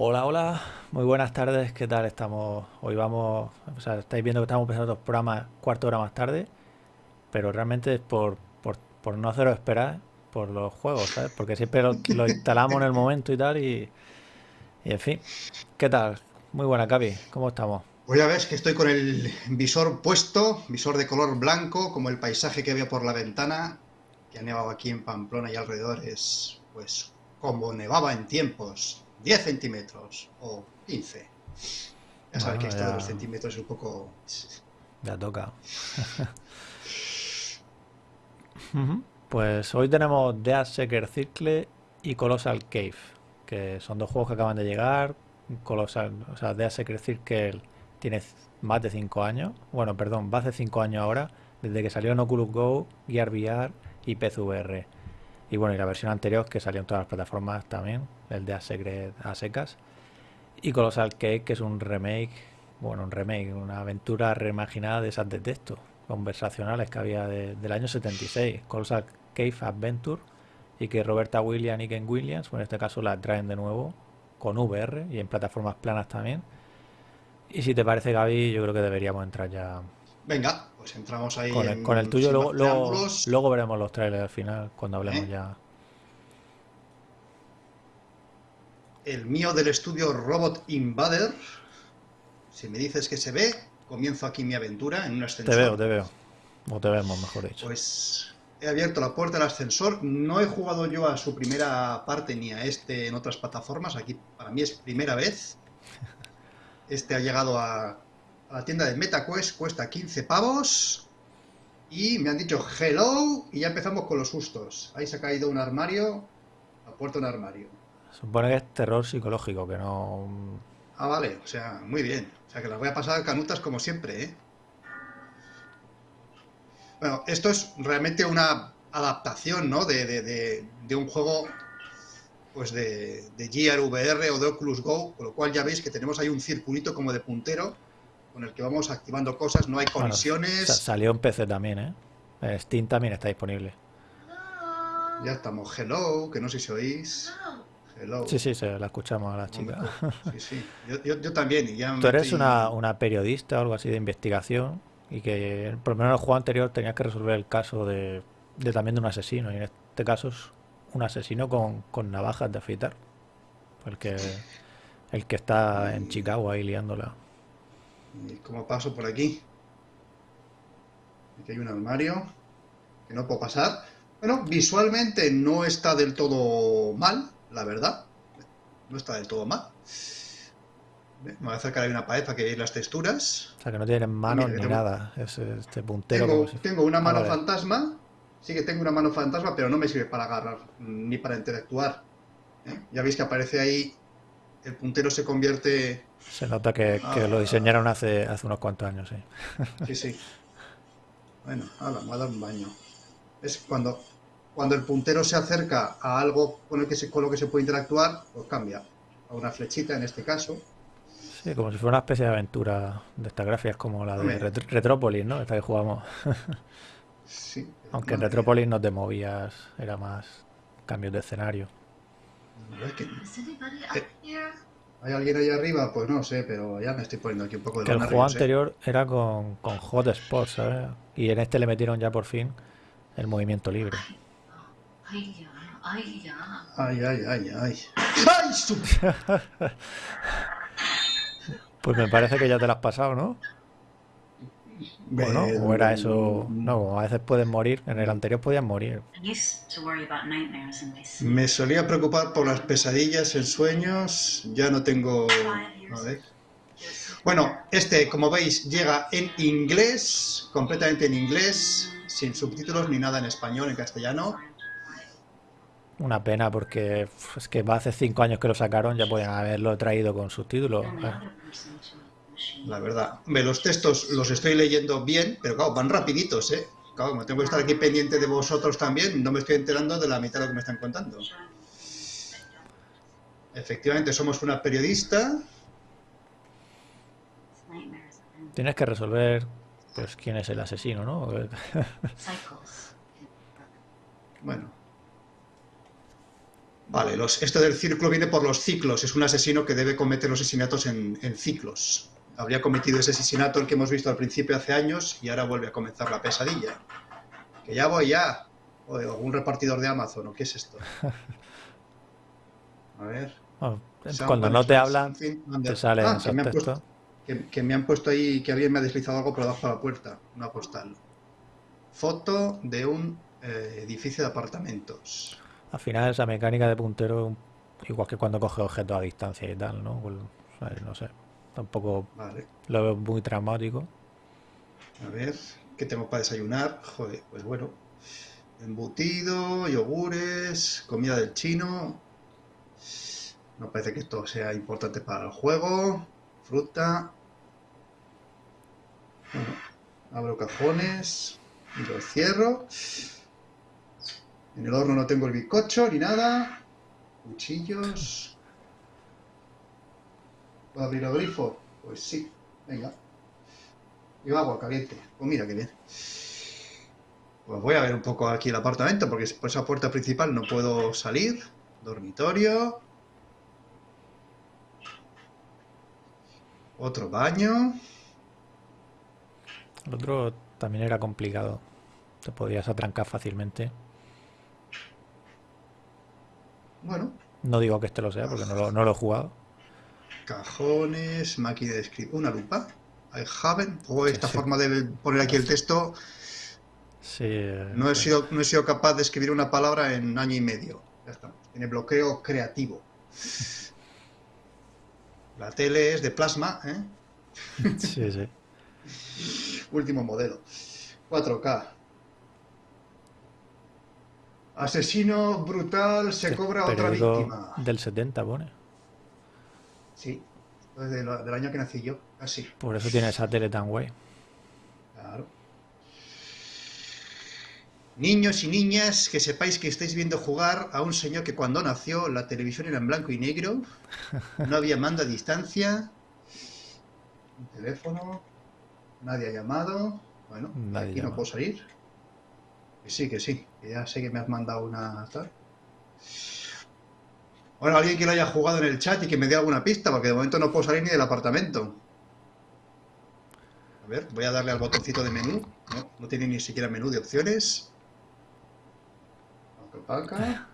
Hola, hola, muy buenas tardes, ¿qué tal estamos? Hoy vamos, o sea, estáis viendo que estamos empezando los programas cuarto hora más tarde, pero realmente es por, por, por no haceros esperar por los juegos, ¿sabes? Porque siempre lo, instalamos en el momento y tal, y, y en fin. ¿Qué tal? Muy buena, Capi, ¿cómo estamos? Pues ya ves que estoy con el visor puesto, visor de color blanco, como el paisaje que veo por la ventana, que ha nevado aquí en Pamplona y alrededor es, pues, como nevaba en tiempos 10 centímetros o 15. Ya sabes que esto ya- de los centímetros es un poco... Ya toca. Pues hoy tenemos Dead Seeker Circle y Colossal Cave, que son dos juegos que acaban de llegar. Colossal, o sea, Dead Seeker Circle tiene más de 5 años. Bueno, perdón, va hace 5 años ahora, desde que salió en Oculus Go, Gear VR y PSVR. Y bueno, y la versión anterior que salió en todas las plataformas también, el Dead Secret a secas. Y Colossal Cave, que es un remake, bueno, un remake, una aventura reimaginada de esas de texto, conversacionales que había de- del año 76, Colossal Cave Adventure, y que Roberta Williams y Ken Williams, bueno, en este caso la traen de nuevo con VR y en plataformas planas también. Y si te parece, Gaby, yo creo que deberíamos entrar ya Venga, pues entramos ahí con el, en- con el tuyo. Luego, luego veremos los trailers al final, cuando hablemos ¿Eh? ya. El mío del estudio Robot Invader. Si me dices que se ve, comienzo aquí mi aventura en un ascensor. Te veo, te veo. O te vemos, mejor dicho. Pues he abierto la puerta del ascensor. No he jugado yo a su primera parte ni a este en otras plataformas. Aquí para mí es primera vez. Este ha llegado a, a la tienda de MetaQuest, cuesta 15 pavos. Y me han dicho hello y ya empezamos con los sustos. Ahí se ha caído un armario, la puerta de un armario. Supone que es terror psicológico, que no... Ah, vale, o sea, muy bien. O sea que las voy a pasar canutas como siempre, ¿eh? Bueno, esto es realmente una adaptación, ¿no? De, de- de- de un juego, pues de, de Gear VR o de Oculus Go, con lo cual ya veis que tenemos ahí un circulito como de puntero con el que vamos activando cosas, no hay Bueno, colisiones. sa- salió en PC también, ¿eh? Steam también está disponible. Ya estamos, hello, que no sé si oís. Hello. Sí, sí, se la escuchamos a la chica. Sí, sí. Yo, yo- yo también. y ya me Tú eres estoy- una, una periodista o algo así de investigación y que por lo menos en el juego anterior tenías que resolver el caso de, de también de un asesino y en este caso es un asesino con, con navajas de afeitar. El que, el que está en Chicago ahí liándola. Y como paso por aquí. Aquí hay un armario que no puedo pasar. Bueno, visualmente no está del todo mal, la verdad. No está del todo mal. Me voy a acercar ahí una pared para que veáis las texturas. O sea que no tienen manos mira, ni tengo- nada. Es este puntero Tengo, si- tengo una Ah, mano vale. fantasma. Sí que tengo una mano fantasma, pero no me sirve para agarrar ni para interactuar. ¿eh? Ya veis que aparece ahí. El puntero se convierte Se nota que, que Ah. lo diseñaron hace, hace unos cuantos años, sí. Sí, sí. Bueno, ahora me voy a dar un baño. Es cuando, cuando el puntero se acerca a algo con, el que se, con lo que se puede interactuar, pues cambia. A una flechita en este caso. Sí, como si fuera una especie de aventura de estas gráficas como la de. Ret- Retrópolis, ¿no? Esta que jugamos. Sí. Aunque en Retrópolis no te movías, era más cambios de escenario. Es que Eh? ¿Hay alguien ahí arriba? Pues no sé, pero ya me estoy poniendo aquí un poco de Que el juego ¿eh? anterior era con, con Hotspot, ¿sabes? Y en este le metieron ya por fin el movimiento libre. Ay, ya, ay, ya. Ay, ay, ay, ay. ¡Ay! su- Pues me parece que ya te lo has pasado, ¿no? ¿O no? ¿O era eso? No, a veces pueden morir. En el anterior podían morir. Me solía preocupar por las pesadillas en sueños. Ya no tengo. A ver. Bueno, este, como veis, llega en inglés, completamente en inglés, sin subtítulos ni nada en español, en castellano. Una pena porque es que va hace cinco años que lo sacaron, ya podían haberlo traído con subtítulos. Eh, La verdad. Hombre, los textos los estoy leyendo bien, pero claro, van rapiditos, ¿eh? Claro, como tengo que estar aquí pendiente de vosotros también, no me estoy enterando de la mitad de lo que me están contando. Efectivamente, somos una periodista. Tienes que resolver pues quién es el asesino, ¿no? Bueno. Vale, los, esto del círculo viene por los ciclos. Es un asesino que debe cometer los asesinatos en, en ciclos. Habría cometido ese asesinato el que hemos visto al principio hace años y ahora vuelve a comenzar la pesadilla. Que ya voy ya. O algún repartidor de Amazon, ¿o qué es esto? A ver. Oh, Someone Cuando no te hablan, te salen Ah, que me, han puesto, que, que me han puesto ahí, que alguien me ha deslizado algo por debajo de la puerta. Una postal. Foto de un eh, edificio de apartamentos. Al final esa mecánica de puntero, un- igual que cuando coge objetos a distancia y tal, ¿no? Pues, o sea, no sé. Tampoco Vale. lo veo muy traumático. A ver, ¿qué tengo para desayunar? Joder, pues bueno. Embutido, yogures, comida del chino. No parece que esto sea importante para el juego. Fruta. Bueno, abro cajones y los cierro. En el horno no tengo el bizcocho ni nada. Cuchillos. ¿Puedo abrir el grifo? Pues sí. Venga. Y agua caliente. Pues mira qué bien. Pues voy a ver un poco aquí el apartamento, porque por esa puerta principal no puedo salir. Dormitorio. Otro baño. El otro también era complicado. Te podías atrancar fácilmente. Bueno, No digo que este lo sea porque no lo, no lo he jugado. Cajones, máquina de escribir. Una lupa. I haven't. O esta Sí. forma de poner aquí el texto. Sí. eh, No he, pues, sido, no he sido capaz de escribir una palabra en año y medio. Ya estamos. Tiene bloqueo creativo. La tele es de plasma, ¿eh? Sí, sí. Último modelo. 4K. Asesino brutal se cobra otra víctima. del 70 pone. Sí, esto es de lo- del año que nací yo, casi. Por eso tiene esa tele tan guay. Claro. Niños y niñas, que sepáis que estáis viendo jugar a un señor que cuando nació la televisión era en blanco y negro, no había mando a distancia, un teléfono, nadie ha llamado, bueno, Nadie aquí no puedo salir. Que sí, que sí, que ya sé que me has mandado una tal. Bueno, alguien que lo haya jugado en el chat y que me dé alguna pista, porque de momento no puedo salir ni del apartamento. A ver, voy a darle al botoncito de menú. No, no tiene ni siquiera menú de opciones.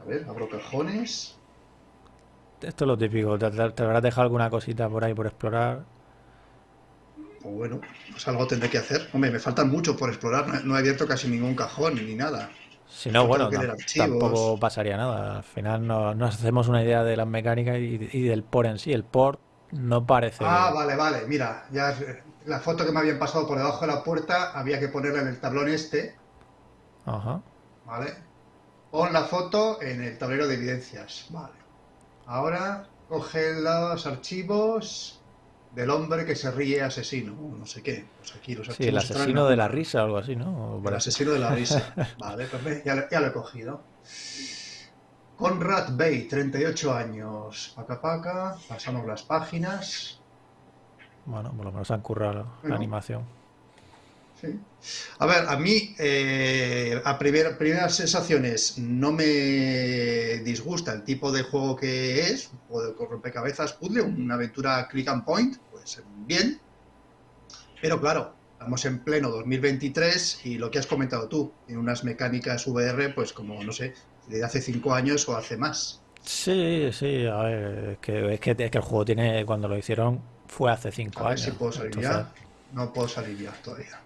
A ver, abro cajones. Esto es lo típico. Te, te- te habrás dejado alguna cosita por ahí por explorar. Pues bueno, pues algo tendré que hacer. Hombre, me faltan mucho por explorar. No, no he abierto casi ningún cajón ni nada. Si no, bueno, archivos. tampoco pasaría nada. Al final no- nos hacemos una idea de las mecánicas y, y del port en sí. El port no parece. Ah, vale, vale. Mira, ya es- la foto que me habían pasado por debajo de la puerta había que ponerla en el tablón este. Ajá. ¿Vale? Pon la foto en el tablero de evidencias. Vale. Ahora coge los archivos del hombre que se ríe asesino. o No sé qué. Pues aquí los Sí, el asesino de la risa o algo así, ¿no? El asesino de la risa. Vale, pues ya, lo- ya lo he cogido. Conrad Bay, 38 años. Paca paca. Pasamos las páginas. Bueno, por lo menos han currado la animación. Sí. A ver, a mí, eh, a primer- primeras sensaciones, no me disgusta el tipo de juego que es, o de rompecabezas puzzle, una aventura click and point, pues bien. Pero claro, estamos en pleno 2023 y lo que has comentado tú, en unas mecánicas VR, pues como, no sé, de hace cinco años o hace más. Sí, sí, a ver, es que, es que, es que el juego tiene, cuando lo hicieron, fue hace cinco A ver años. si puedo salir Entonces, ya. No puedo salir ya todavía.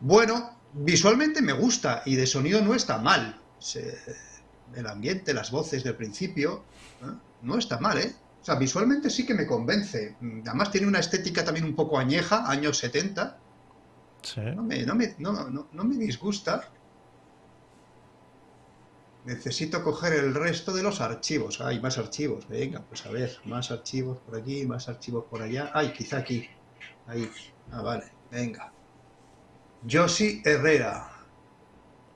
Bueno, visualmente me gusta y de sonido no está mal. Se- el ambiente, las voces del principio, ¿eh? no está mal, ¿eh? O sea, visualmente sí que me convence. Además tiene una estética también un poco añeja, años 70. sí. No me, no me, no, no- no me disgusta. Necesito coger el resto de los archivos. Hay más archivos. Venga, pues a ver, más archivos por aquí, más archivos por allá. Ay, quizá aquí. Ahí. Ah, vale. Venga. Josie Herrera.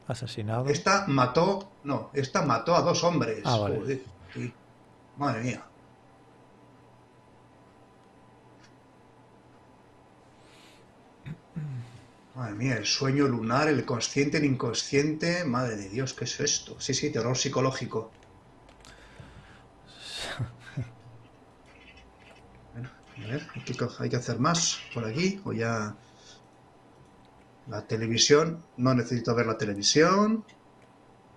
Asesinado. Esta mató, no, esta mató a dos hombres. Ah, Madre mía. Madre mía, el sueño lunar, el consciente, el inconsciente. Madre de Dios, ¿qué es esto? Sí, sí, terror psicológico. bueno, a ver, hay hay que hacer más por aquí o ya... La televisión, no necesito ver la televisión.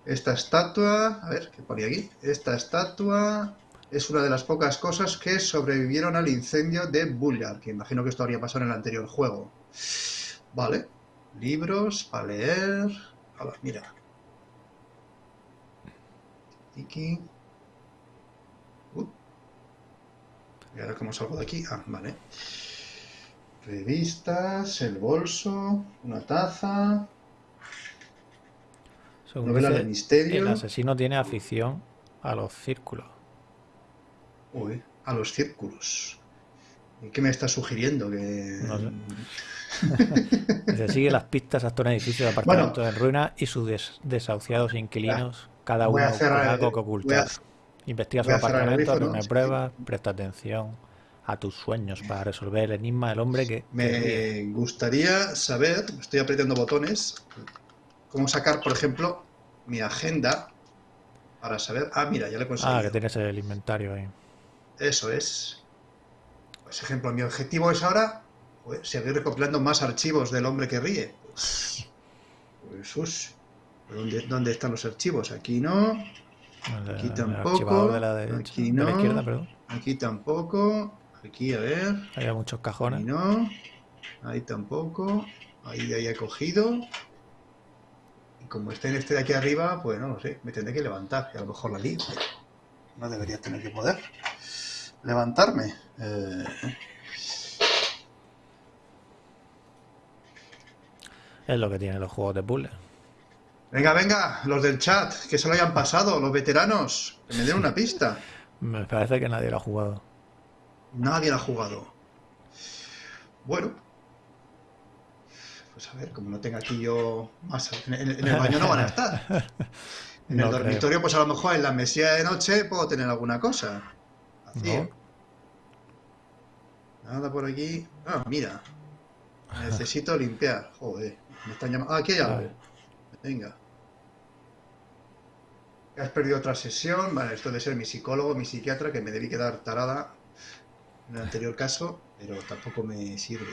Esta estatua, a ver, ¿qué pone aquí? Esta estatua es una de las pocas cosas que sobrevivieron al incendio de Bullar, que imagino que esto habría pasado en el anterior juego. Vale, libros para leer. Hala, mira. Tiki. Uh. Y ahora cómo salgo de aquí. Ah, vale. Revistas, el bolso, una taza, Según novela dice, de misterio. el asesino tiene afición a los círculos. Uy, a los círculos. ¿Y qué me está sugiriendo? Que... No sé. Dice, sigue las pistas hasta un edificio de apartamentos en ruinas y sus des- desahuciados inquilinos, cada uno con algo que ocultar. Investiga su apartamento, reúne pruebas, presta atención a tus sueños para resolver el enigma del hombre que... Me gustaría saber, estoy apretando botones, cómo sacar, por ejemplo, mi agenda para saber. Ah, mira, ya le he conseguido. Ah, que tienes el inventario ahí. Eso es. Por ejemplo, mi objetivo es ahora pues, seguir recopilando más archivos del hombre que ríe. Pues, pues, ush. ¿Dónde, dónde están los archivos? Aquí no, Aquí tampoco, archivador de la derecha, aquí de la no. izquierda, perdón. aquí tampoco, aquí a ver. Hay muchos Ahí cajones. no, ahí tampoco, ahí de ahí he cogido. Y como está en este de aquí arriba, pues no lo sé, me tendré que levantar y a lo mejor la lío. No debería tener que poder levantarme. Eh, Es lo que tienen los juegos de puzzle. Venga, venga, los del chat, que se lo hayan pasado, los veteranos, que me den una pista. Me parece que nadie lo ha jugado. Nadie la ha jugado. Bueno. Pues a ver, como no tenga aquí yo más... En, el baño no van a estar. En No el creo. dormitorio, pues a lo mejor en la mesilla de noche puedo tener alguna cosa. Vacío. Nada por aquí. Ah, mira. Necesito limpiar. Joder. Me están llamando. Ah, aquí hay algo. Venga. Has perdido otra sesión. Vale, esto debe ser mi psicólogo, mi psiquiatra, que me debí quedar tarada en el anterior caso, pero tampoco me sirve.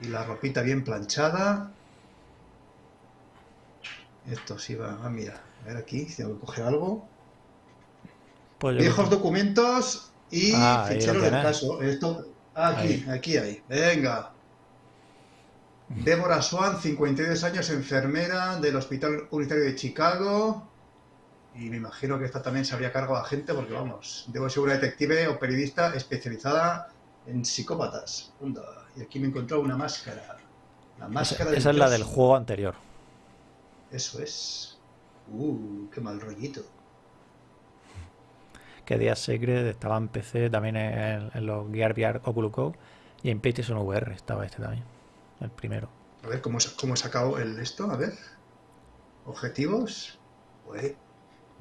Y la ropita bien planchada. Esto sí va. Ah, mira. A ver aquí, si tengo que coger algo. Pues Viejos documentos y Ah, ficheros del caso. Esto, aquí, aquí hay. Venga. Débora Swan, 52 años, enfermera del Hospital Unitario de Chicago. Y me imagino que esta también se habría cargo a gente porque, vamos, debo ser una detective o periodista especializada en psicópatas. Y aquí me encontró una máscara. La esa, máscara esa es la del juego anterior. Eso es. Uh, qué mal rollito. Que Días Secret estaba en PC, también en, en los Gear VR Oculus Go y en PlayStation VR estaba este también. El primero. A ver, ¿cómo, cómo he sacado el esto? A ver. Objetivos. Pues,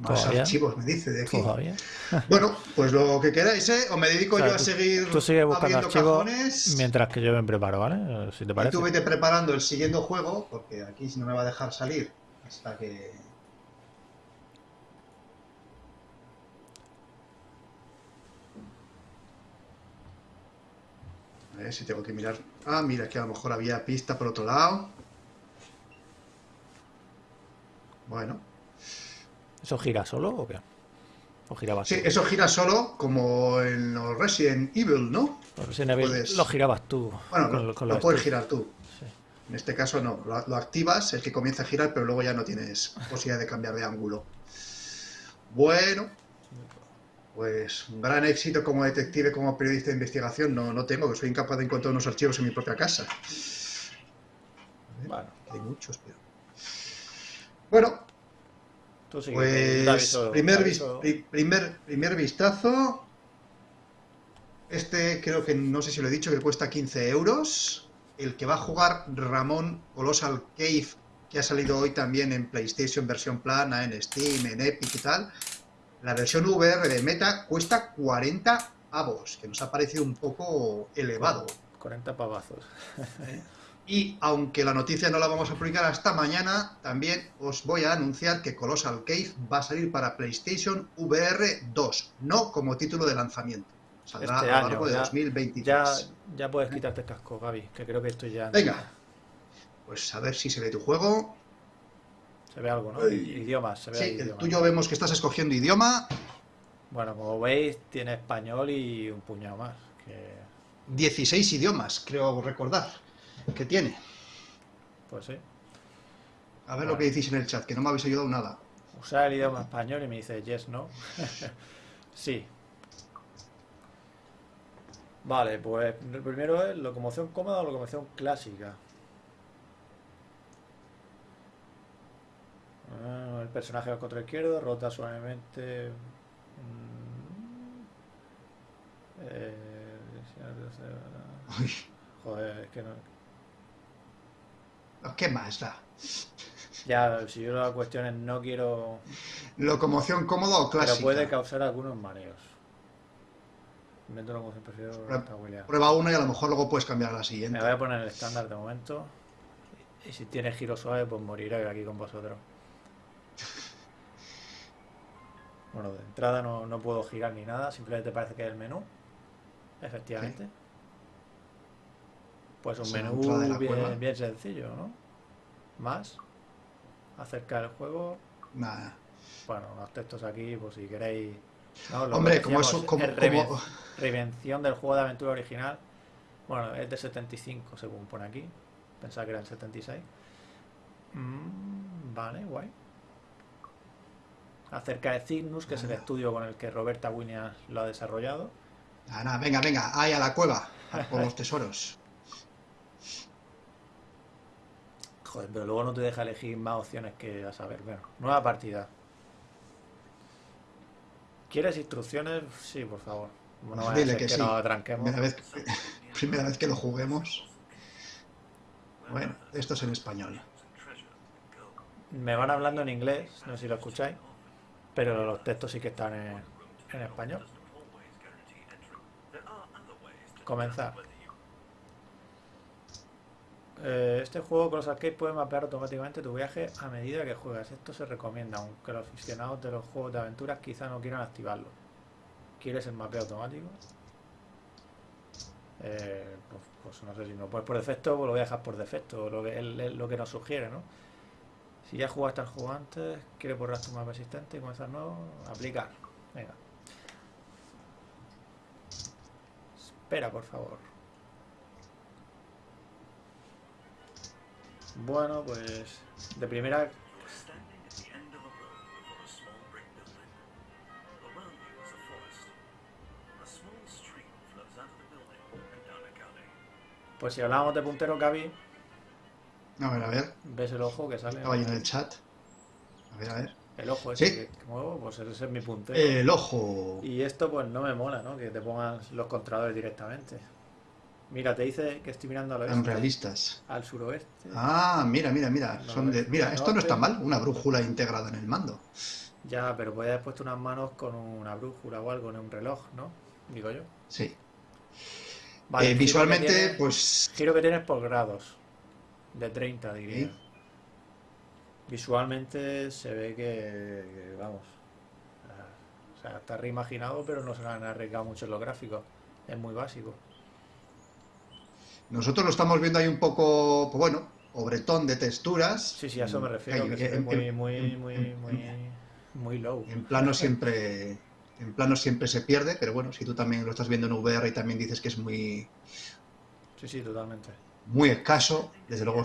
más Todavía. archivos, me dice de aquí. Todavía. Bueno, pues lo que queráis, ¿eh? O me dedico O sea, yo a tú- seguir Tú buscando archivos cajones. mientras que yo me preparo, ¿vale? Si te Y parece. tú vete preparando el siguiente juego, porque aquí no me va a dejar salir hasta que... A ver si tengo que mirar... Ah, mira, que a lo mejor había pista por otro lado. Bueno. ¿Eso gira solo o qué? ¿O girabas Sí, tú? eso gira solo como en los Resident Evil, ¿no? Por Resident Evil puedes- lo girabas tú. Bueno, con- lo, con lo los puedes girar tú. Sí. En este caso no, lo, lo activas, el que comienza a girar, pero luego ya no tienes posibilidad de cambiar de ángulo. Bueno, pues un gran éxito como detective, como periodista de investigación no, no tengo, que soy incapaz de encontrar unos archivos en mi propia casa. Bueno, Hay muchos, pero... Bueno, tú pues aviso- primer, pri- primer, primer vistazo. Este creo que no sé si lo he dicho, que cuesta 15 euros. El que va a jugar Ramón Colossal Cave, que ha salido hoy también en PlayStation versión plana, en Steam, en Epic y tal. La versión VR de Meta cuesta 40 avos, que nos ha parecido un poco elevado. 40 pavazos. Y aunque la noticia no la vamos a publicar hasta mañana, también os voy a anunciar que Colossal Cave va a salir para PlayStation VR 2, no como título de lanzamiento. Saldrá Este a lo año, largo de ya- 2023. Ya, ya puedes quitarte el casco, Gaby, que creo que estoy ya... Venga. Pues a ver si se ve tu juego. Se ve algo, ¿no? Idiomas, se ve Sí, el tuyo vemos que estás escogiendo idioma. Bueno, como veis, tiene español y un puñado más. Que, 16 idiomas, creo recordar, que tiene. pues sí. A ver lo que decís en el chat, que no me habéis ayudado nada. Usar el idioma español y me dice yes, no. sí. Vale, pues el primero es locomoción cómoda o locomoción clásica. Ah, el personaje al control izquierdo rota suavemente. mm, eh, joder, es que no. ¿Qué más da? Ya, si yo la cuestión es no quiero. ¿Locomoción cómoda o clásica? Pero puede causar algunos mareos. Invento locomoción, prefiero Prueba-. Prueba una y a lo mejor luego puedes cambiar a la Me siguiente. voy a poner el estándar de momento. Y si tiene giro suave, pues moriré aquí con vosotros. Bueno, de entrada no, no puedo girar ni nada, simplemente parece que es el menú. Efectivamente. Pues un menú de la bien, bien sencillo, ¿no? Más. Acercar el juego. Nada. Bueno, los textos aquí, pues si queréis. ¿no? Hombre, como eso, como, es reven- como- Reinvención del juego de aventura original. Bueno, es de 75 según pone aquí. Pensaba que era el 76. Mm, vale, guay. Acerca de Cygnus, que es el estudio con el que Roberta Williams lo ha desarrollado. Nada, nada, venga, venga, ahí a la cueva, a por los tesoros. Joder, pero luego no te deja elegir más opciones que a saber. Bueno, nueva partida. ¿Quieres instrucciones? Sí, por favor. No vaya a Dile que que sí. nos tranquemos. Primera vez, primera vez que lo juguemos. Bueno, esto es en español. Me van hablando en inglés, no sé si lo escucháis, pero los textos sí que están en, en español. Comenzar. Eh, este juego con los arcades puede mapear automáticamente tu viaje a medida que juegas. Esto se recomienda, aunque los aficionados de los juegos de aventuras quizá no quieran activarlo. ¿Quieres el mapeo automático? Eh, pues, pues no sé si no puedes por defecto, pues lo voy a dejar por defecto, lo que, lo que nos sugiere, ¿no? Si ya jugaste al juego antes, quieres borrar tu mapa existente y comenzar nuevo, aplicar. Venga. Espera, por favor. And down a gully. Pues si hablamos de puntero, Gaby, A ver, a ver, ves el ojo que sale. estaba en el chat. A ver, a ver. El ojo ese Sí. que muevo, pues ese es mi puntero. El ojo. Y esto pues no me mola, ¿no? Que te pongan los controladores directamente. Mira, te dice que estoy mirando al Tan oeste, realistas. al suroeste. Ah, mira, mira, mira. Son de... Mira, esto no está mal. Una brújula integrada en el mando. Ya, pero podías haber puesto unas manos con una brújula o algo en un reloj, ¿no? Digo yo. Sí. Vale, Eh, visualmente, pues. Giro que tienes por grados. De 30, diría. Sí. Visualmente se ve que, que, vamos. O sea, está reimaginado, pero no se han arriesgado mucho en los gráficos. Es muy básico. Nosotros lo estamos viendo ahí un poco, pues bueno, obretón de texturas. Sí, sí, a eso me refiero, Ahí, que en- muy, muy, muy, muy, muy low. En plano siempre. En plano siempre se pierde, pero bueno, si tú también lo estás viendo en VR y también dices que es muy, Sí, sí, totalmente. muy escaso, desde luego.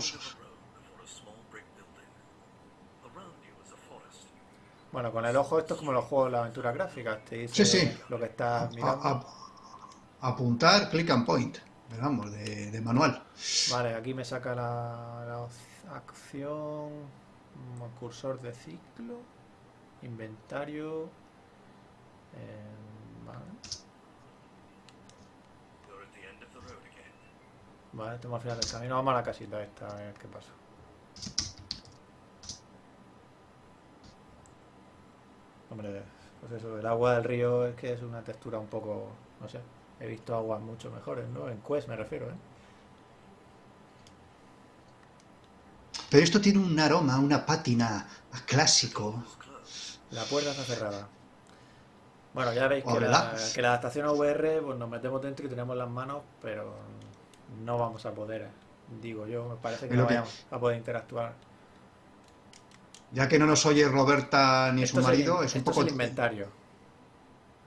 Bueno, con el ojo esto es como los juegos de la aventura gráfica. Te dice Sí, sí. lo que estás A- mirando. a- apuntar, click and point. Vamos, de, de manual. Vale, aquí me saca la, acción, cursor de ciclo, inventario. eh, vale, vale, estamos al final del camino. Vamos a la casita esta, a ver qué pasa. Hombre, pues eso, el agua del río es que es una textura un poco, no sé, he visto aguas mucho mejores, ¿no? En Quest me refiero, ¿eh? Pero esto tiene un aroma, una pátina a clásico. La puerta está cerrada. Bueno, ya veis que la, ábrela. que la adaptación a VR, pues nos metemos dentro y tenemos las manos, pero no vamos a poder, digo yo, me parece que no que- vayamos a poder interactuar. Ya que no nos oye Roberta ni Esto su es el marido, es un esto poco el inventario.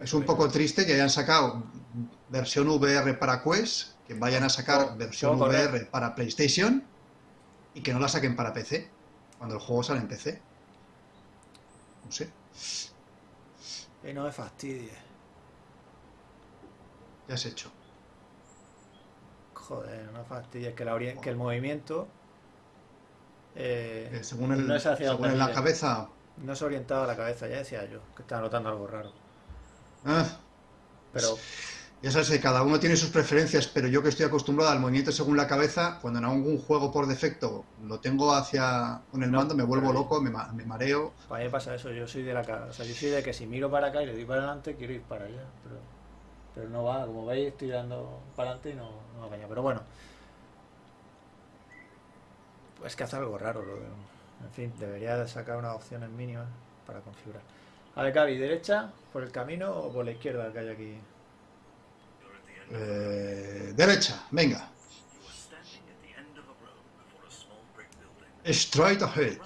Es un poco triste que hayan sacado versión VR para Quest, que vayan a sacar versión. VR para PlayStation y que no la saquen para PC, cuando el juego sale en PC. No sé, Y no me fastidies. ya has hecho. Joder, no me fastidies que, la que el movimiento eh, Eh, según el, no es hacia según la cabeza. no es orientado a la cabeza, ya decía yo, que estaba notando algo raro. Ah, Pero ya sabes que cada uno tiene sus preferencias, pero yo que estoy acostumbrado al movimiento según la cabeza, cuando en algún juego por defecto lo tengo hacia con el No, mando, me vuelvo loco, me, ma- me mareo. para mí pasa eso, yo soy de la ca- o sea, yo soy de que si miro para acá y le doy para adelante, quiero ir para allá, pero, pero no va, como veis estoy dando para adelante y no, no va para allá, pero bueno. Pues que hace algo raro, lo de- en fin, debería de sacar unas opciones mínimas para configurar. Ver, Gaby, ¿derecha por el camino o por la izquierda que hay aquí? Eh, derecha, venga. Straight ahead.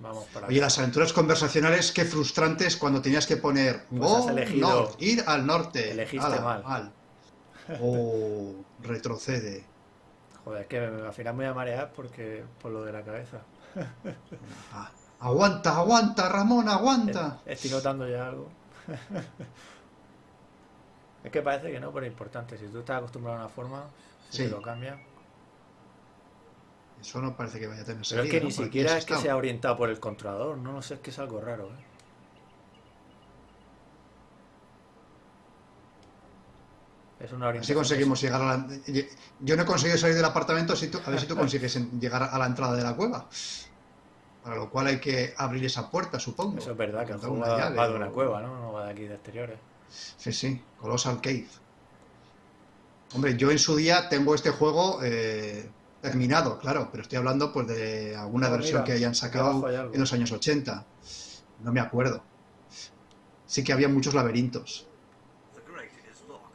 Vamos para Oye, las aventuras conversacionales, qué frustrantes cuando tenías que poner Pues north, ir al norte. elegiste Ala, mal. O retrocede. Joder, es que me- al final me voy a marear porque por lo de la cabeza. Ah, aguanta, aguanta, Ramón, aguanta. Eh, Estoy notando ya algo. es que parece que no, pero es importante. Si tú estás acostumbrado a una forma, si Sí. te lo cambia. Eso no parece que vaya a tener Pero es que ni siquiera es que sea orientado por el controlador. No sé, es que es algo raro. ¿eh? Es una Así conseguimos llegar a la... Yo no he conseguido salir del apartamento, a ver si tú consigues llegar a la entrada de la cueva. Para lo cual hay que abrir esa puerta, supongo. Eso es verdad, que el juego va, llave va de o- una cueva, ¿no? No va de aquí de exteriores. Sí, sí, Colossal Cave. Hombre, yo en su día tengo este juego eh, terminado, claro, pero estoy hablando pues de alguna Ah, versión mira, que hayan sacado en los años 80. No me acuerdo. Sí que había muchos laberintos.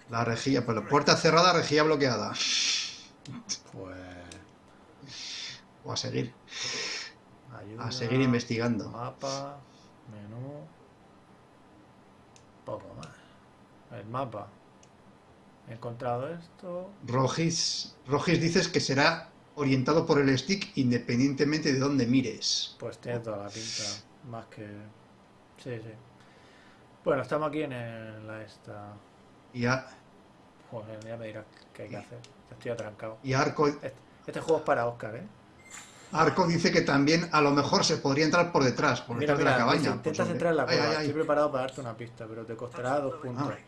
La rejilla, pues la puerta cerrada, rejilla bloqueada. Pues. O a seguir, Ayuda, a seguir investigando. Mapa, menú. Poco más. El mapa. He encontrado esto. Rogis, Rogis dices que será orientado por el stick independientemente de dónde mires. Pues tiene toda la pinta. Más que. Sí, sí. Bueno, estamos aquí en el- la esta. Y, a- Joder, ya me dirás qué hay que hacer. Estoy atrancado. y Arco, Este, este juego es para Oscar, ¿eh? Arco dice que también a lo mejor se podría entrar por detrás, por Mira, detrás de mira, la cabaña. pues, intentas entrar en la cueva. ay, ay. Estoy preparado para darte una pista, pero te costará dos puntos. Hint.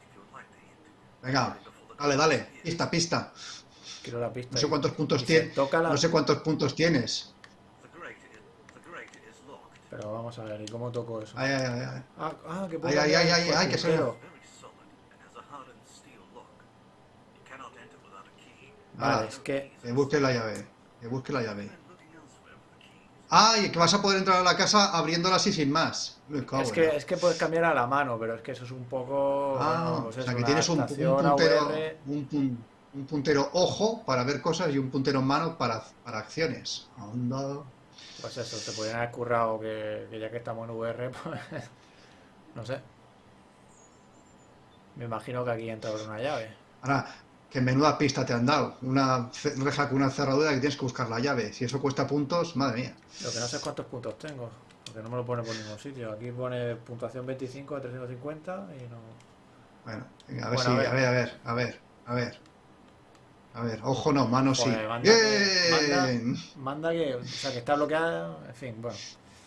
Venga, dale, dale, pista, pista. Quiero la pista. No sé cuántos puntos tienes. se la- No sé cuántos puntos tienes. Pero vamos a ver, ¿y cómo toco eso? Ay, ay, ay, ay. Ah, ah, que puedo Ay, ay, ay, ay, ay, que key. Vale, Ah. es que Que busque la llave. Que busque la llave. Keys. Ay, que vas a poder entrar a la casa abriéndola así sin más. Cago es que es que puedes cambiar a la mano, pero es que eso es un poco Ah, bueno, pues o sea que tienes un, puntero, un, pun- un puntero ojo para ver cosas y un puntero mano para, para acciones. Anda. Pues eso, te podrían haber currado que, que ya que estamos en VR, pues no sé. Me imagino que aquí entra una llave. Ahora, que menuda pista te han dado. Una reja con una cerradura que tienes que buscar la llave. Si eso cuesta puntos, madre mía. Lo que no sé es cuántos puntos tengo, porque no me lo pone por ningún sitio. Aquí pone puntuación 25 a 350 y no... Bueno, venga, a ver Bueno, si, a ver. a ver, a ver, a ver, a ver. A ver, ojo no, mano sí. Manda que- Bien. manda- Manda que, o sea, que está bloqueada, en fin, bueno.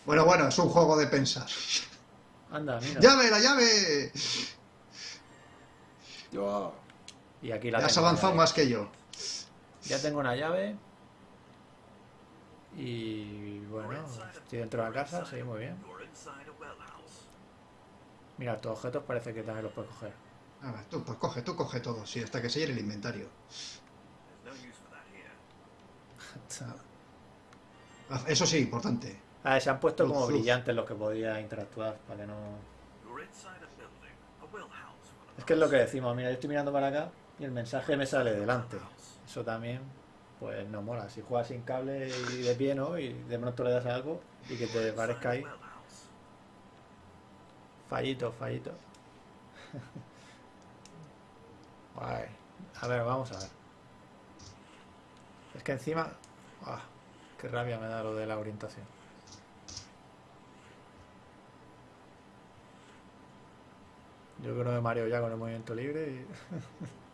Bueno, bueno, es un juego de pensar. Anda, mira. ¡Llave, la llave! Yo- Y aquí la Ya has avanzado más que yo. Ya tengo una llave. Y bueno, estoy dentro de la casa, sí, muy bien. Mira, tus objetos parece que también los puedes coger. A ver, tú, pues coge, tú coge todo, sí, hasta que se llene el inventario. Ah, Eso sí, importante. Ah, se han pueto Luz, como brillantes los que podía interactuar para que no. Es que es lo que decimos, mira, yo estoy mirando para acá y el mensaje me sale delante. Eso también, pues no mola. Si juegas sin cable y de pie, ¿no? Y de pronto le das algo y que te parezca ahí. Fallito, fallito. Guay. A ver, vamos a ver. Es que encima... ¡Ah! Qué rabia me da lo de la orientación. Yo creo que me mareo ya con el movimiento libre y...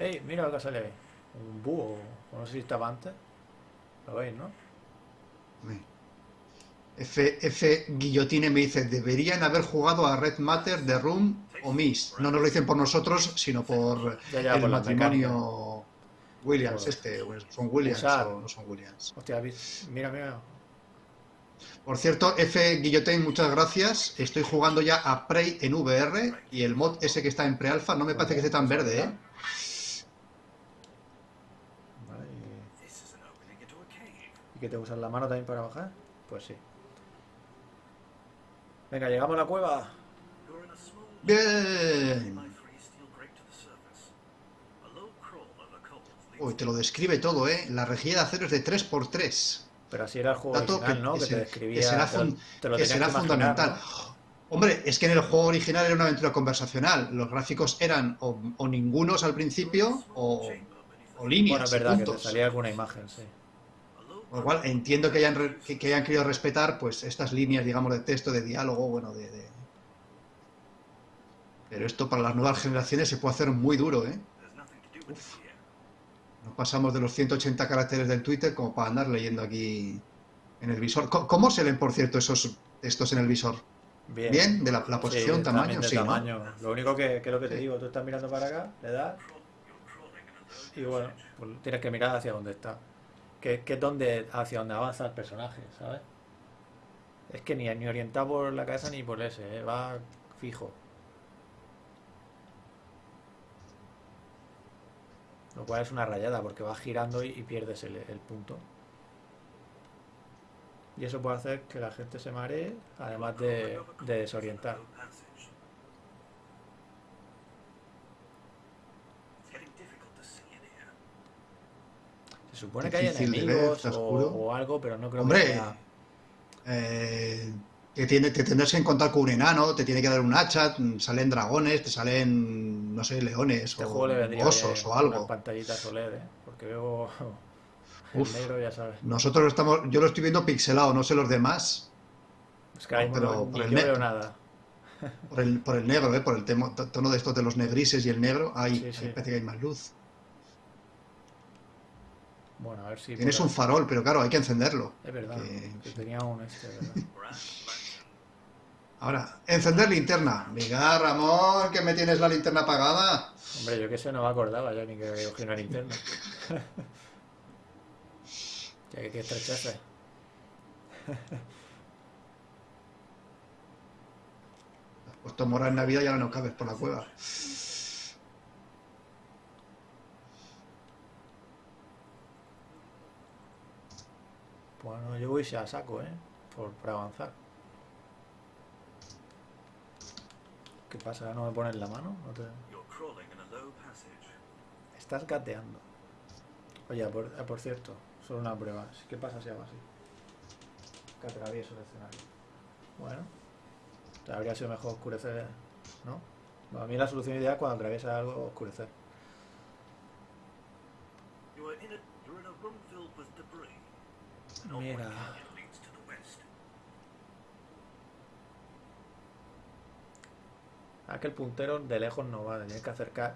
¡Ey! Mira lo que sale ahí. Un búho. o No sé si estaba antes. Lo veis, ¿no? F, F Guillotine me dice, deberían haber jugado a Red Matter, The Room o Mist. No nos lo dicen por nosotros, sino por Ya, ya, el por la matrimonio Williams, Por- este, son Williams Usar. o no son Williams. Hostia, ¿vis- mira, mira. Por cierto, F Guillotine, muchas gracias. Estoy jugando ya a Prey en VR y el mod ese que está en pre-alpha no me parece que esté tan verde, ¿eh? Vale, y- This is an opening into a cave. ¿Y que te usas la mano también para bajar? Pues sí. Venga, llegamos a la cueva. Bien. Uy, te lo describe todo, ¿eh? La rejilla de acero es de 3x3. Pero así era el juego Dato original, que- ¿no? que Que, te que describía. será te lo- fun- te lo que tenías será imaginar, fundamental. ¿no? Hombre, es que en el juego original era una aventura conversacional. Los gráficos eran o, o ningunos al principio o, o Bueno, líneas, es y verdad que te salía alguna imagen, sí. Con lo cual entiendo que hayan, que, que hayan querido respetar pues estas líneas, digamos, de texto, de diálogo, bueno, de, de- Pero esto para las nuevas generaciones se puede hacer muy duro, ¿eh? No pasamos de los 180 caracteres del Twitter como para andar leyendo aquí en el visor. ¿Cómo se leen, por cierto, esos textos en el visor? Bien. ¿Bien? ¿De la, posición, tamaño? Sí, ¿no? tamaño. Lo único que, que es lo que te digo, tú estás mirando para acá, le das y bueno, pues tienes que mirar hacia donde está. Que, es donde, hacia donde avanza el personaje, ¿sabes? Es que ni, ni orientado por la cabeza ni por ese, ¿eh? va fijo. Lo cual es una rayada porque vas girando y, pierdes el, punto. Y eso puede hacer que la gente se maree, además de, de desorientar. Se supone que hay ver, enemigos está o, algo, pero no creo Hombre, que sea. Eh, tiene, te tendrás que encontrar con un enano, te tiene que dar un hacha, salen dragones, te salen, no sé, leones Este o juego le osos o algo. pantallitas OLED, ¿eh? Porque veo el negro, ya sabes. Nosotros estamos, yo lo estoy viendo pixelado, no sé los demás, Es que No, pero por el yo veo nada. por el, por el negro, ¿eh? por el temo- tono de estos de los negrises y el negro, ahí, Sí, ahí sí. parece que hay más luz. Bueno, a ver si. Tienes un farol, pero claro, hay que encenderlo. Es verdad, que- que tenía un este, ¿verdad? Ahora, encender linterna. Venga, Ramón, que me tienes la linterna apagada. Hombre, yo que sé, no me acordaba ya ni que cogí una linterna. ya que que estrecharse. Has puesto mora en Navidad y ahora no cabes por la cueva. Bueno, yo voy a saco, ¿eh? Por, por avanzar. ¿Qué pasa? ¿Ya no me pones la mano? ¿No te... Estás gateando. Oye, por, por cierto, solo una prueba. ¿Qué pasa si hago así? Que atravieso el escenario. Bueno, habría sido mejor oscurecer, ¿no? A mí la solución ideal es cuando atraviesa algo, oscurecer. You are in a you're in a room filled with debris. Mira. Aquel puntero de lejos no va, tienes que acercar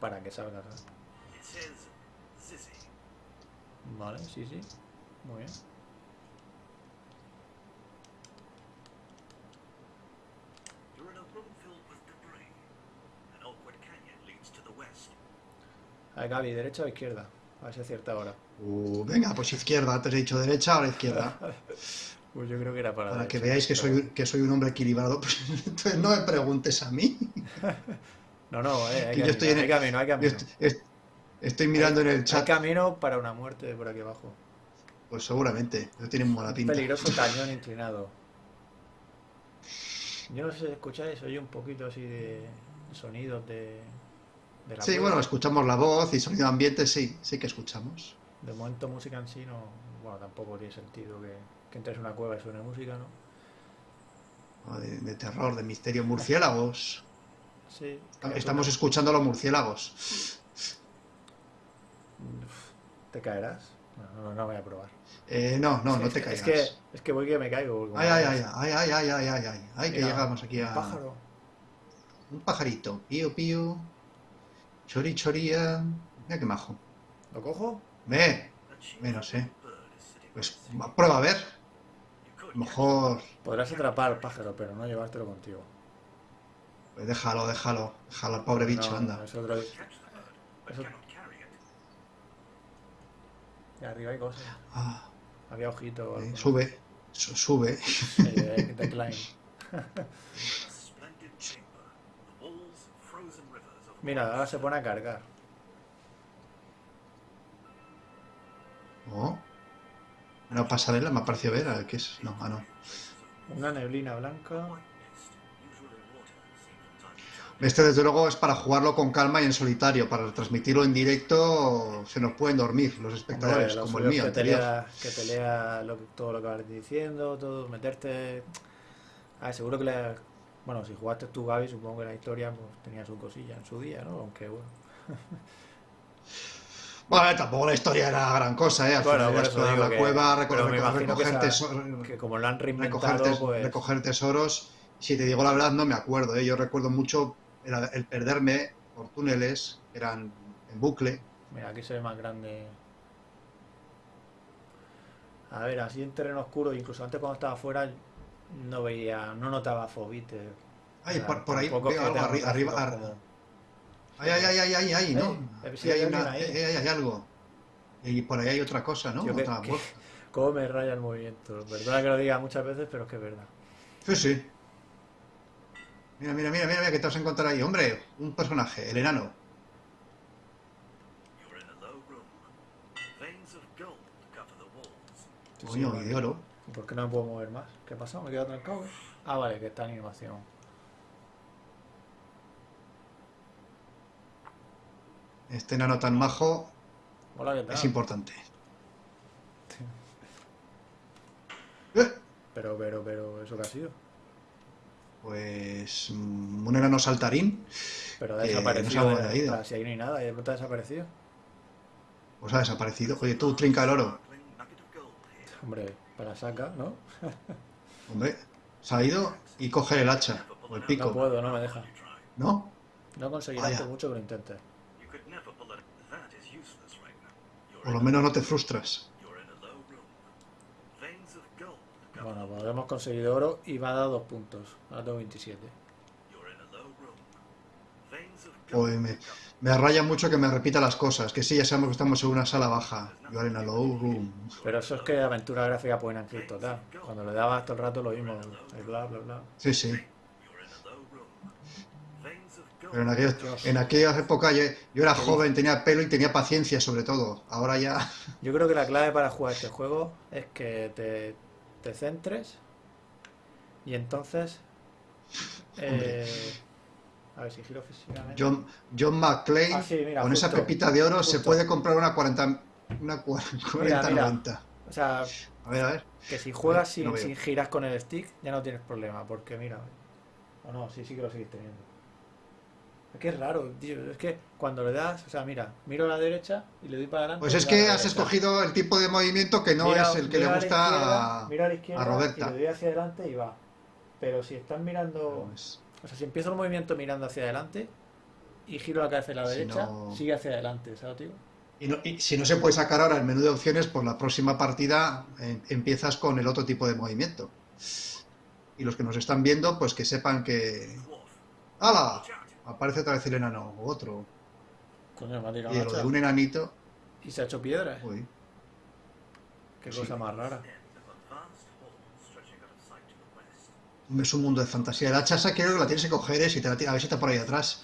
para que salga. Vale, sí, sí. Muy bien. A Gaby, ¿derecha o izquierda? A ver si acierta ahora. Uh, venga, pues izquierda. Antes he dicho derecha, ahora izquierda. Pues yo creo que era para Para que veáis que pero soy, que soy un hombre equilibrado. Pues, entonces no me preguntes a mí. No, no, eh, hay, que yo estoy en hay el- camino, hay Yo camino. est- estoy mirando en el Hay chat. camino para una muerte por aquí abajo. Pues seguramente. No tienen mala pinta. peligroso cañón inclinado. Yo no sé si escucháis, oye un poquito así de sonidos de, de la Sí, bueno, escuchamos la voz y sonido ambiente, sí, sí que escuchamos. De momento música en sí no... Bueno, tampoco tiene sentido que, que entres en una cueva y suene música, ¿no? O De, de terror, de misterio, murciélagos. Sí. Estamos escuchando a los murciélagos. ¿Te caerás? No, no, no voy a probar. Eh, no, no, no te caigas. Es que, es que voy que me caigo. Ay, ay, ay, ay, ay, ay, ay, ay, ay, ay, que llegamos aquí a... Un pájaro. Un pajarito. Pío, pío. Chori, choría. Mira qué majo. ¿Lo cojo? Ve, ve, no sé. Pues prueba a ver. Mejor... Podrás atrapar pájaro, pero no llevártelo contigo. Pues déjalo, déjalo. Déjalo al pobre bicho, No, anda. Es otro... Eso-. Y arriba hay cosas. Ah, Había ojito. eh, sube. Su- sube. Eh, decline. Mira, ahora se pone a cargar. Oh. Una pasarela me ha parecido ver. a ver, ¿Qué es? No, ah, no. Una neblina blanca. Este desde luego es para jugarlo con calma y en solitario. Para transmitirlo en directo se nos pueden dormir los espectadores, Hombre, como el mío que te lea, que te lea lo que- todo lo que vas diciendo, todo, meterte. A ver, seguro que le. Bueno, si jugaste tú, Gaby, supongo que la historia pues, tenía su cosilla en su día, ¿no? Aunque bueno. Bueno, tampoco la historia era gran cosa, ¿eh? Al Bueno, final la que- cueva, reco- pero me reco- imagino que recoger, esa- teso- Que como lo han recoger, tes- pues. recoger tesoros. Si te digo la verdad, no me acuerdo, ¿eh? Yo recuerdo mucho era el perderme por túneles, que eran en bucle. Mira, aquí se ve más grande. A ver, así en terreno oscuro, incluso antes cuando estaba afuera, no veía, no notaba fobites. Ay, O sea, por, por ahí veo algo arriba. gráficos ar- como- Ay, ay, ay, ay, ay, ay, ¿no? Eh, sí, Ahí hay una- ahí. eh, hay algo. Y por ahí hay otra cosa, ¿no? Tío, que- Otra que- voz. Cómo me raya el movimiento. Perdona que lo diga muchas veces, pero es que es verdad. Sí, sí. Mira, mira, mira, mira, mira, que te vas a encontrar ahí. Hombre, un personaje, el enano. You're in a low room. Veins of gold cover the walls. Sí, sí, Coño, y de oro. ¿Y por qué no me puedo mover más? ¿Qué ha pasado? ¿Me he quedado trancado? eh? Ah, vale, que está en animación. Este enano tan majo Hola, ¿qué tal? es importante. Eh, Pero, pero, pero, ¿eso qué ha sido? Pues mm, un enano saltarín, Pero ha desaparecido. nos ha de- si ahí no hay nada, y de pronto ha desaparecido. pues ha desaparecido. Oye, tú, trinca el oro. Hombre, para saca, ¿no? Hombre, se ha ido y coge el hacha o el No pico. puedo, no me deja. ¿No? No conseguirás Vaya. por mucho que lo intentes. Por lo menos no te frustras. Bueno, pues hemos conseguido oro y va a dar dos puntos. Ahora tengo 27. You're in a low room. Veins of Joder, me, me raya mucho que me repita las cosas. Que sí, ya sabemos que estamos en una sala baja. In a low room. Pero eso es que aventura gráfica pueden en total. Cuando le dabas todo el rato lo mismo. Bla, bla, bla. Sí, sí. Pero en, aquellos- en aquella época yo, yo era joven, tenía pelo y tenía paciencia sobre todo. Ahora ya... Yo creo que la clave para jugar este juego es que te, te centres y entonces... eh, a ver si giro físicamente. John, John McClane, Ah, sí, mira, con esa pepita de oro se puede comprar una 40... Una 40, mira. 90. O sea, A ver, a ver. que si juegas sin, giras con el stick ya no tienes problema, porque mira... O no, sí, sí que lo seguís teniendo. Es que es raro, tío. Es que cuando le das, o sea, mira, miro a la derecha y le doy para adelante. Pues es a que has escogido el tipo de movimiento que no Mira- es el que le a gusta izquierda, a... mira a la izquierda Roberta. Y le doy hacia adelante y va. Pero si estás mirando. O sea, si empiezo el movimiento mirando hacia adelante y giro la cabeza a la Si derecha, no- sigue hacia adelante, ¿sabes, tío? y, no- y si no se puede sacar ahora el menú de opciones, pues la próxima partida eh, empiezas con el otro tipo de movimiento. Y los que nos están viendo, pues que sepan que... ¡Hala! Aparece otra vez el enano, o otro. Coño, me ha tirado Y lo de un enanito... Y se ha hecho piedra. Uy, Qué sí. cosa más rara. Es un mundo de fantasía. La hacha esa creo que la tienes que coger, ¿eh? Si te la a ver si está por ahí atrás.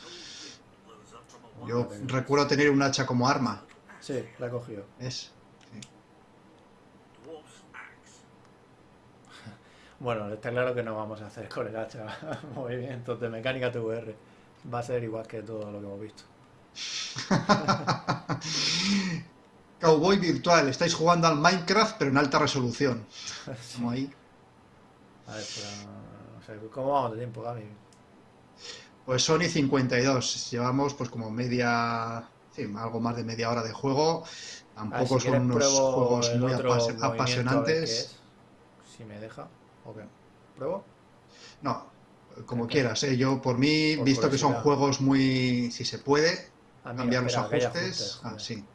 Yo recuerdo tener un hacha como arma. Sí, la he cogido. Axe. Bueno, está claro que no vamos a hacer con el hacha movimientos de mecánica TVR. Va a ser igual que todo lo que hemos visto. Cowboy virtual, estáis jugando al Minecraft pero en alta resolución. Como ahí. A ver, pero, o sea, ¿cómo vamos de tiempo, Gaby? Pues Sony 52, llevamos pues como media, sí, algo más de media hora de juego. Tampoco si quieres son unos juegos muy apas- apasionantes. es. Si me deja. ¿O qué? ¿Pruebo? No, como Ok. quieras, ¿eh? Yo por mí, Por visto que son juegos muy, si se puede, Ah, mira, cambiar los espera, que hay ajustes. Ah, sí,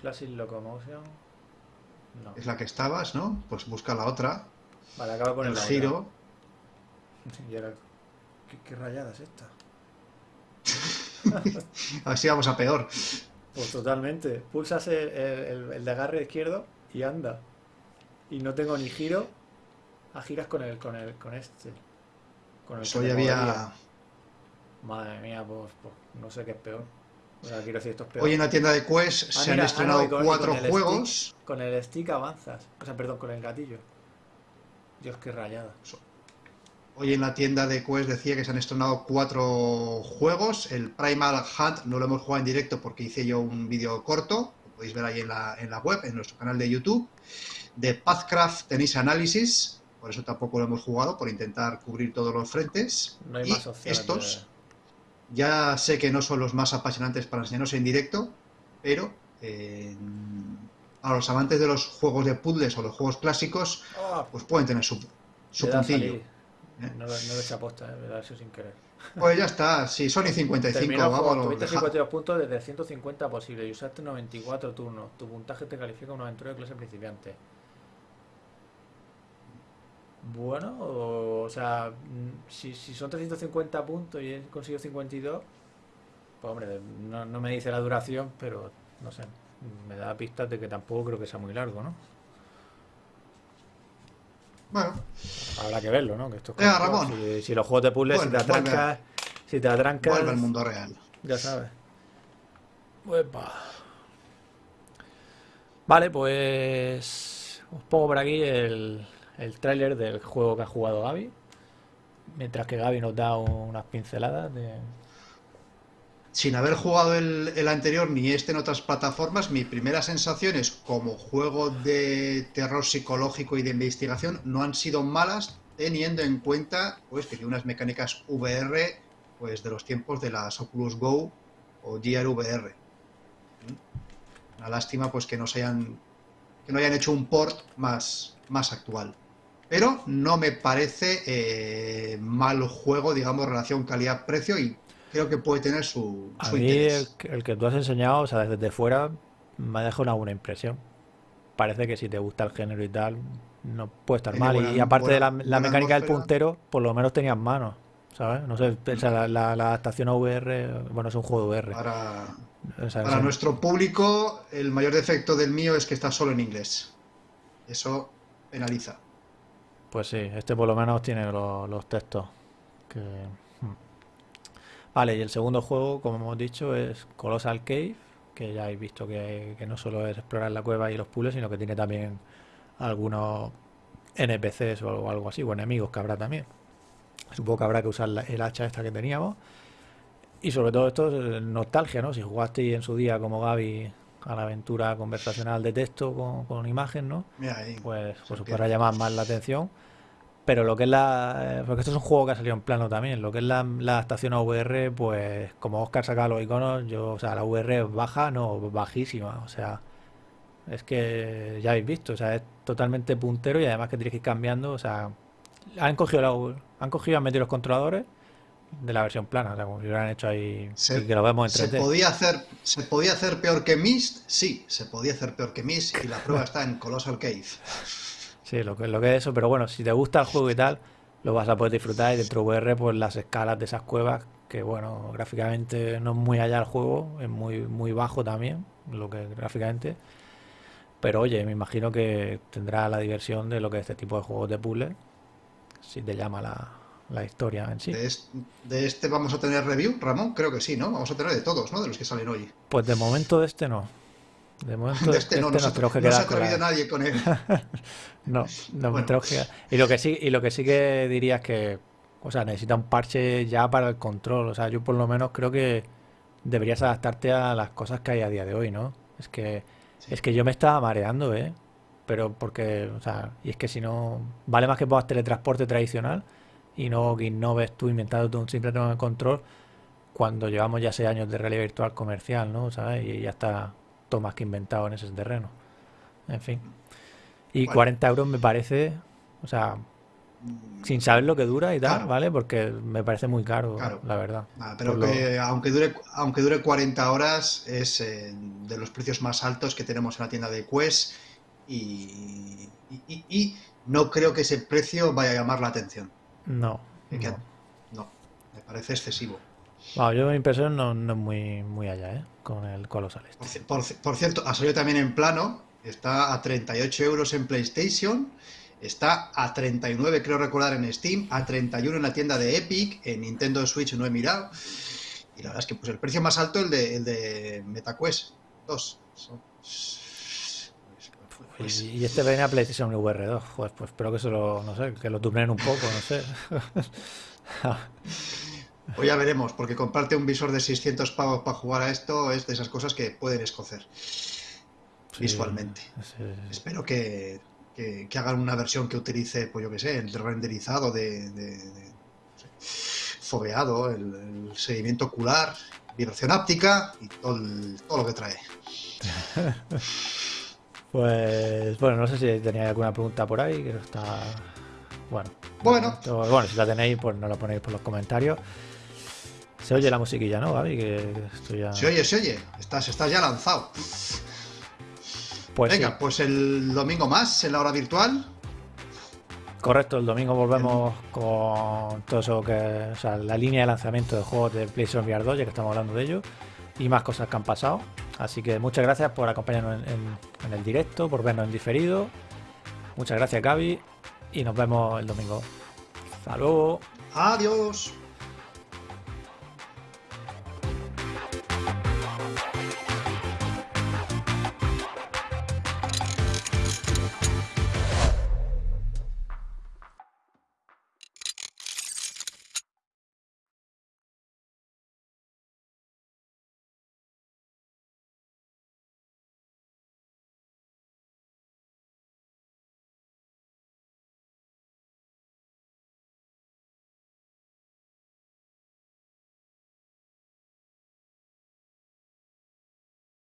Classic Locomotion. No. es la que estabas, ¿no? Pues busca la otra, Vale, acaba con el el giro. Y ahora, ¿qué, qué rayada es esta? Así vamos a peor. Pues totalmente. Pulsas el, el- el de agarre izquierdo y anda. Y no tengo ni giro. Ah, giras con el, con el, con este. Con el había. movería. Madre mía, pues, pues, no sé qué es peor. O sea, quiero decir, esto es peor. Hoy en la tienda de Quest Ah, se mira, han ah, estrenado no, con- cuatro con juegos. Con el stick avanzas. O sea, perdón, con el gatillo. Dios, qué rayada. Hoy en la tienda de Quest decía que se han estrenado cuatro juegos. El Primal Hunt no lo hemos jugado en directo porque hice yo un vídeo corto. Lo podéis ver ahí en la, en la web, en nuestro canal de YouTube. De Pathcraft tenéis análisis. Por eso tampoco lo hemos jugado, por intentar cubrir todos los frentes. No hay y más opciones. estos, ya sé que no son los más apasionantes para enseñaros en directo, pero eh, a los amantes de los juegos de puzzles o los juegos clásicos, ¡Ah! pues pueden tener su, su puntillo. ¿eh? No, lo- no hecho aposta, eh, me eso sin querer. Pues ya está, si Sony 55, Terminó vámonos. tuviste deja- 52 puntos desde 150 posibles y usaste 94 turnos. Tu puntaje te califica una aventura de clase principiante. Bueno, o, o sea, mm, si, si son 350 puntos y he conseguido 52, pues hombre, no, no me dice la duración, pero no sé, me da pistas de que tampoco creo que sea muy largo, ¿no? Bueno, Habrá que verlo, ¿no? Que esto es Venga, como- Ramón. Si, si los juegos de puzzles, si te atrancas, si te atrancas, vuelve al mundo real. Ya sabes. Uepa. Vale, pues os pongo por aquí el, el tráiler del juego que ha jugado Gaby. Mientras que Gaby nos da unas pinceladas de... Sin haber jugado el, el anterior ni este en otras plataformas, mi primera sensación es como juego de terror psicológico y de investigación no han sido malas, teniendo en cuenta pues que tiene unas mecánicas VR pues de los tiempos de las Oculus Go o Gear VR. Una lástima pues que no se hayan que no hayan hecho un port más, más actual. Pero no me parece eh, mal juego, digamos, relación calidad-precio y creo que puede tener su, A su mí el, interés. que- el que tú has enseñado, o sea, desde fuera, me ha dejado una buena impresión. Parece que si te gusta el género y tal, no puede estar Tiene mal. Y- buena- y aparte de la, la mecánica del puntero, por lo menos tenías manos, ¿sabes? No sé, o sea, la, la- la adaptación a VR, bueno, es un juego VR. Para, O sea, para nuestro público, el mayor defecto del mío es que está solo en inglés. Eso penaliza. Pues sí, este por lo menos tiene los, los textos. que-. Vale, y el segundo juego, como hemos dicho, es Colossal Cave, que ya habéis visto que, que no solo es explorar la cueva y los puzzles, sino que tiene también algunos NPCs o algo, así, o enemigos que habrá también. Supongo que habrá que usar la- el hacha esta que teníamos. Y sobre todo esto es nostalgia, ¿no? Si jugasteis en su día como Gaby a la aventura conversacional de texto con, con imagen, ¿no? Mira ahí. pues, pues os podrá llamar más la atención. Pero lo que es la. eh, Porque esto es un juego que ha salido en plano también. Lo que es la, la adaptación a VR, pues como Oscar saca los iconos, yo, o sea, la VR es baja, no, bajísima. O sea, es que ya habéis visto, o sea, es totalmente puntero y además que tienes que ir cambiando. O sea, han cogido, la, han cogido han metido los controladores de la versión plana, o sea, como si lo hubieran hecho ahí Se- que lo vemos en ¿Se 3D. podía, hacer, ¿Se podía hacer peor que Myst? Sí, se podía hacer peor que Myst y la prueba está en Colossal Cave. Sí, lo que, lo que es eso, pero bueno, si te gusta el juego y tal, lo vas a poder disfrutar y dentro de VR, pues las escalas de esas cuevas, que bueno, gráficamente no es muy allá el juego, es muy, muy bajo también, lo que gráficamente, pero oye, me imagino que tendrá la diversión de lo que es este tipo de juegos de puzzle, si te llama la, la historia en sí. De, es- de este vamos a tener review, Ramón, creo que sí, ¿no? Vamos a tener de todos, ¿no? De los que salen hoy. Pues de momento de este no. De momento, De este no, no, nos se, tenemos que no se ha atrevido nadie con él. No, no Bueno. tenemos que- Y lo que sí, y lo que sí que diría es que, o sea, necesita un parche ya para el control. O sea, yo por lo menos creo que deberías adaptarte a las cosas que hay a día de hoy, ¿no? Es que, Sí. es que yo me estaba mareando, ¿eh? Pero porque, o sea, y es que si no, vale más que pongas teletransporte tradicional y no que innoves tú inventándote un simple tema de control cuando llevamos ya seis años de realidad virtual comercial, ¿no? ¿Sabes? Y ya está todo más que inventado en ese terreno. En fin. Y Bueno. 40 euros me parece, o sea, sin saber lo que dura y tal, Claro. ¿vale? Porque me parece muy caro, Claro. la verdad. Ah, pero lo- que aunque dure, aunque dure 40 horas, es eh, de los precios más altos que tenemos en la tienda de Quest y, y- y- y no creo que ese precio vaya a llamar la atención. No. no, me parece excesivo. Yo mi impresión no, no es muy, muy allá, ¿eh? Con el Colossal este. Por, ci- por ci- por cierto, ha salido también en plano, está a 38 euros en PlayStation, está a 39 creo recordar en Steam, a 31 en la tienda de Epic, en Nintendo Switch no he mirado, y la verdad es que pues el precio más alto el de, el de MetaQuest 2. Son- pues, Y, este viene a PlayStation VR 2, joder, pues espero que se lo, no sé, que lo tubnen un poco, no sé. pues ya veremos, porque comprarte un visor de 600 pavos para jugar a esto es de esas cosas que pueden escocer Sí, visualmente. sí. Espero que, que- que hagan una versión que utilice, pues yo que sé, el renderizado de, de- de- no sé, foveado, el, el seguimiento ocular, vibración áptica y todo, el- todo lo que trae. Pues bueno, no sé si tenéis alguna pregunta por ahí, que no está. Bueno. Bueno. bueno, si la tenéis, pues no la ponéis por los comentarios. Se oye la musiquilla, ¿no, Gaby? Que esto ya. Se oye, se oye, estás, estás ya lanzado. Pues sí, Venga, pues el domingo más en la hora virtual. correcto, el domingo volvemos con todo eso que. O sea, la línea de lanzamiento de juegos de PlayStation VR 2, ya que estamos hablando de ello. Y más cosas que han pasado. Así que muchas gracias por acompañarnos en, en- en el directo, por vernos en diferido. Muchas gracias, Gaby. Y nos vemos el domingo. Hasta luego. Adiós.